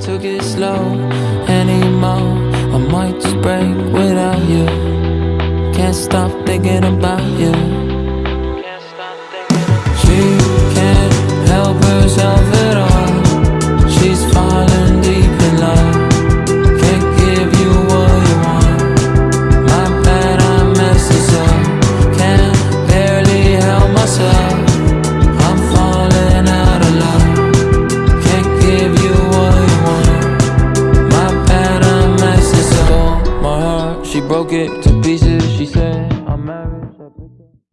Took it slow anymore. I might just break without you. Can't stop thinking about you. She broke it to pieces, she said, I'm married.